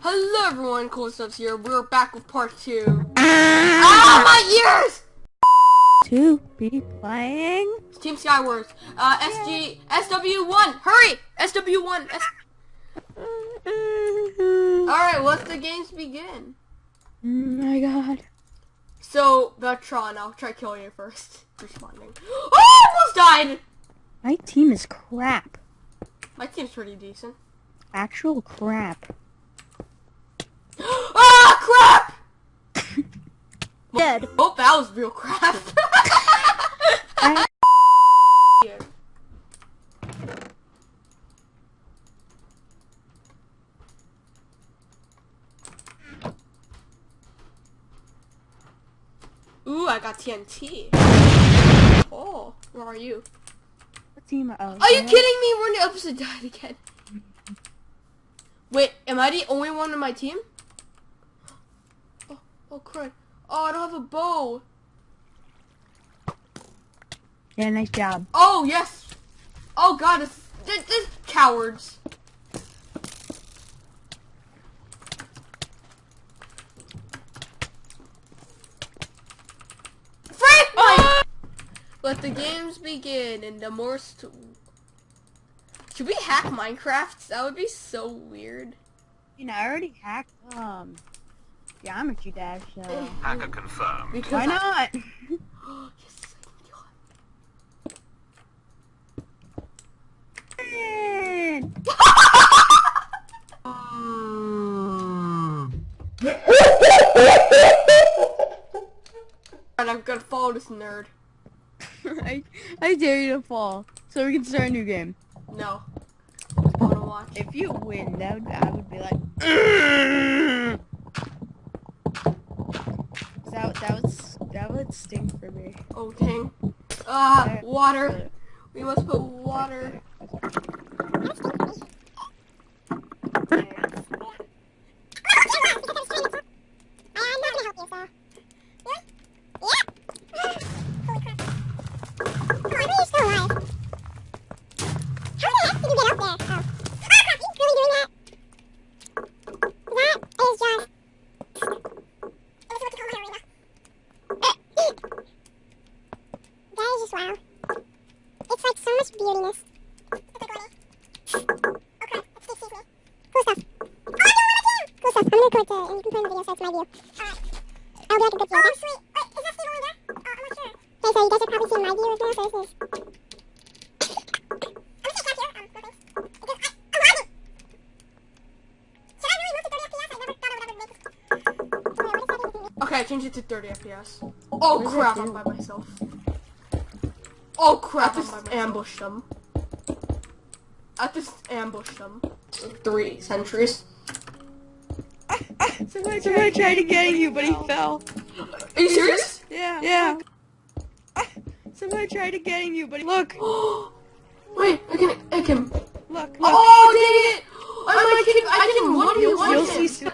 Hello everyone, Cool Stuffs here. We're back with part two. ah, my ears! To be playing? Team Skywars. Uh, SG, SW1, hurry! SW1, S Alright, let's the games begin. Oh my god. So, Beltron, I'll try killing you first. Responding. Oh, I almost died! My team is crap. My team's pretty decent. Actual crap. ah, crap! Dead. Oh, that was real crap. Ooh, I got TNT. Oh, where are you? Team? Are you kidding me? We're in the opposite side again. Wait, am I the only one in my team? Oh, oh crud. Oh, I don't have a bow. Yeah, nice job. Oh, yes. Oh, God, this, this, this cowards. Let the games begin and the most... Should we hack Minecraft? That would be so weird. You know, I already hacked, um, Geometry Dash, so... Hacker confirmed. Because Why not? and I'm gonna follow this nerd. I, I dare you to fall, so we can start a new game. No. I watch. If you win, that would, I would be like. that that would that would stink for me. Oh dang! Ah, water. We must put water. Record to, and you can put in the video so it's my view. Alright. I'll be like a good view, okay? Oh, sweet. Wait, is that Steve over there? Oh, I'm not sure. Okay, so you guys are probably seeing my view as well, so this is... Okay, I changed it to 30 FPS. Oh crap, I'm by myself. Oh crap, I just ambushed them. I just ambushed them. Three centuries. Somebody, ah, somebody tried to get you, but he fell. Are you serious? Yeah. Yeah. Somebody tried to get you, but look. Wait, I can egg him. Look, look. Oh, dang it! I'm, I'm like, I can, I can, oh, I can one v one him.